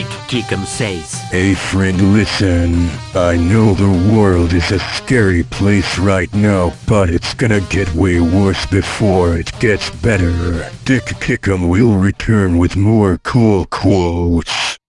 Dick Kickham says. Hey friend listen, I know the world is a scary place right now, but it's gonna get way worse before it gets better. Dick Kickham will return with more cool quotes.